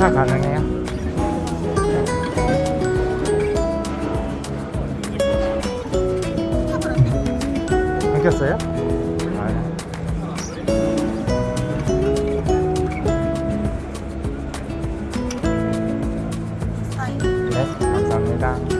다 가능해요. 끊겼어요? 아. 네 감사합니다.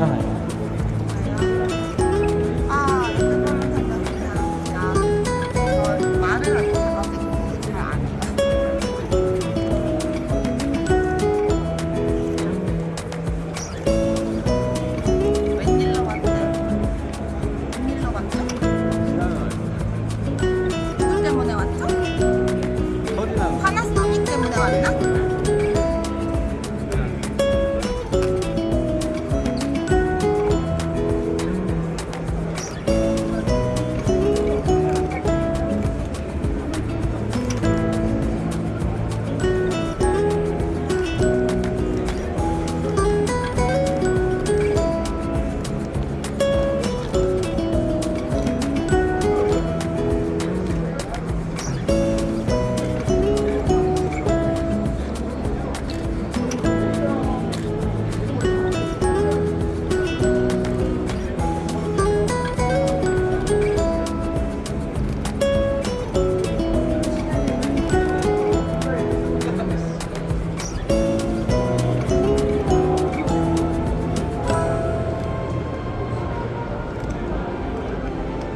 上海